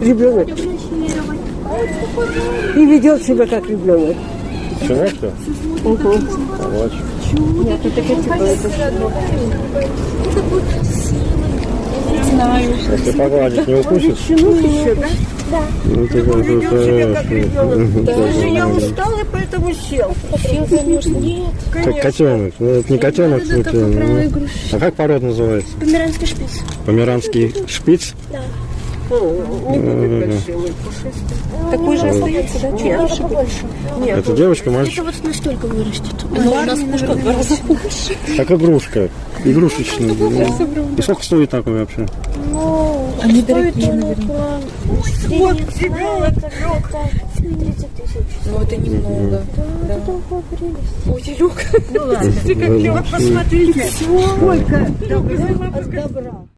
Ребенок. И ведет себя как ребенок. Щенок-то? Угу. Собачка. Нет, это типа это. Если погладить, не укусит? Щенок еще, да? Ну, ты как Ведет себя как ребенок. Да. Даже я устал и поэтому сел. Сил, конечно, нет. Как котенок. Ну, это не котенок, Это ну. А как порода называется? Померанский шпиц. Померанский шпиц? Не будет большим и пушистым. Такой же остается, да? Чуть больше побольше. Нет, Это девочка, мальчик? Это вот настолько вырастет. Но у нас пушка в два раза больше. Как игрушка. Игрушечный. ну. И сколько стоит такой вообще? Они дорогие, наверное. Вот ребенок лег. 30 тысяч. Ну, это немного. Да. Ой, Илюк. Ну ладно. Ну, Вот посмотрите, сколько добра.